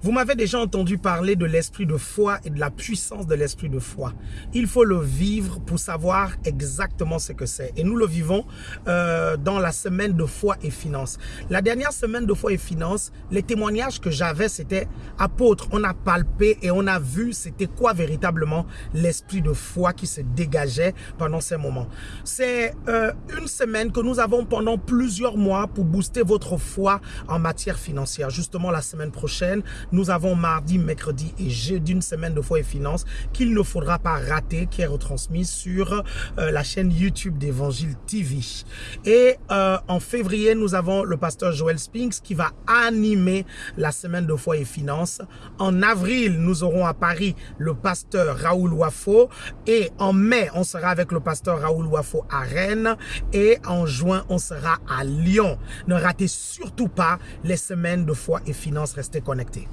Vous m'avez déjà entendu parler de l'esprit de foi et de la puissance de l'esprit de foi. Il faut le vivre pour savoir exactement ce que c'est. Et nous le vivons euh, dans la semaine de foi et finances. La dernière semaine de foi et finances, les témoignages que j'avais, c'était apôtre. On a palpé et on a vu c'était quoi véritablement l'esprit de foi qui se dégageait pendant ces moments. C'est euh, une semaine que nous avons pendant plusieurs mois pour booster votre foi en matière financière. Justement, la semaine prochaine, nous avons mardi, mercredi et jeudi une semaine de foi et finances qu'il ne faudra pas rater, qui est retransmise sur euh, la chaîne YouTube d'Évangile TV. Et euh, en février, nous avons le pasteur Joel Spinks qui va animer la semaine de foi et finances. En avril, nous aurons à Paris le pasteur Raoul Wafo et en mai, on sera avec le pasteur Raoul Wafo à Rennes et en juin, on sera à Lyon. Ne ratez surtout pas les semaines de foi et finances. Restez connectés.